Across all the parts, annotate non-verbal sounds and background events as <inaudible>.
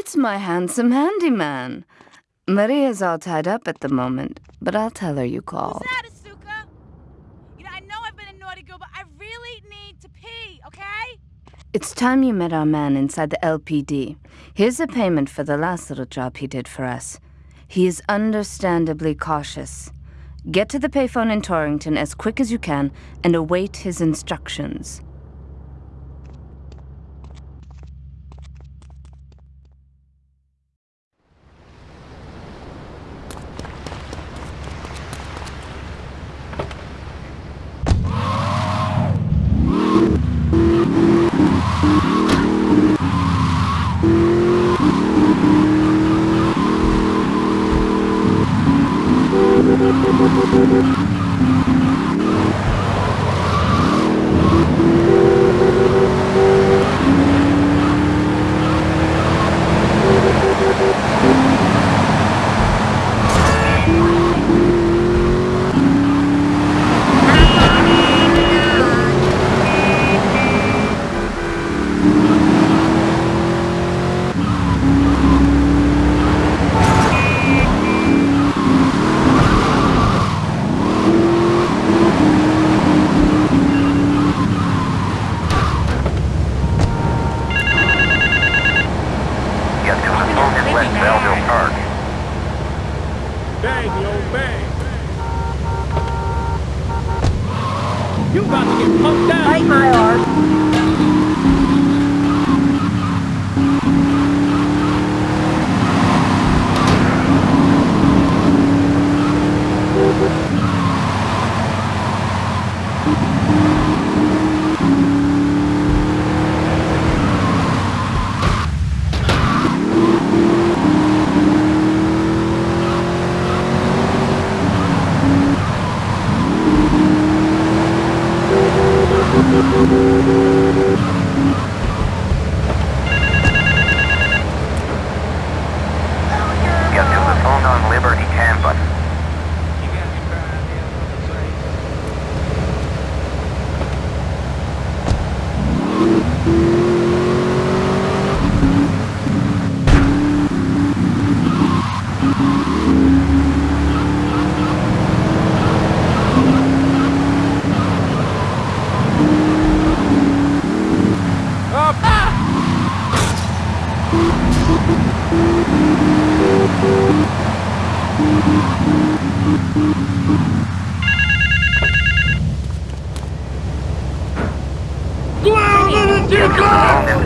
It's my handsome handyman. Maria's all tied up at the moment, but I'll tell her you called. Who's that, Asuka? You know, I know I've been a naughty girl, but I really need to pee, okay? It's time you met our man inside the LPD. Here's a payment for the last little job he did for us. He is understandably cautious. Get to the payphone in Torrington as quick as you can and await his instructions. West Belleville Park. Bang, yo, bang. You about to get pumped down. Bite my arm.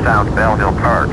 South Belleville Park.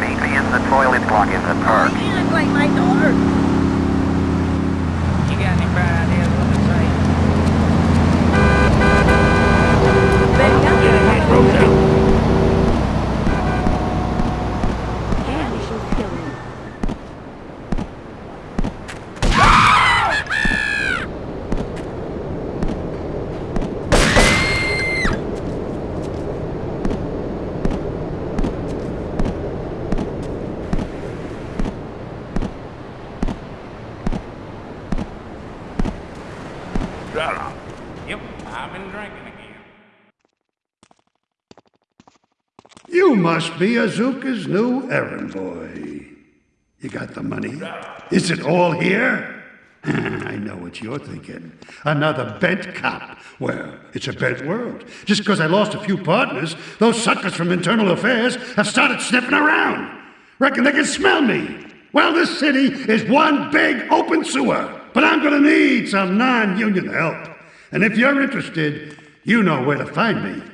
Meet me in the block in park. You look like my daughter. You got any better idea what to say? Baby, I'm Get ahead, Rosa. Candy, she'll kill me. Shut up. Yep, I've been drinking again. You must be Asuka's new errand boy. You got the money? Is it all here? <laughs> I know what you're thinking. Another bent cop. Well, it's a bent world. Just because I lost a few partners, those suckers from Internal Affairs have started sniffing around. Reckon they can smell me. Well, this city is one big open sewer. But I'm gonna need some non-union help. And if you're interested, you know where to find me.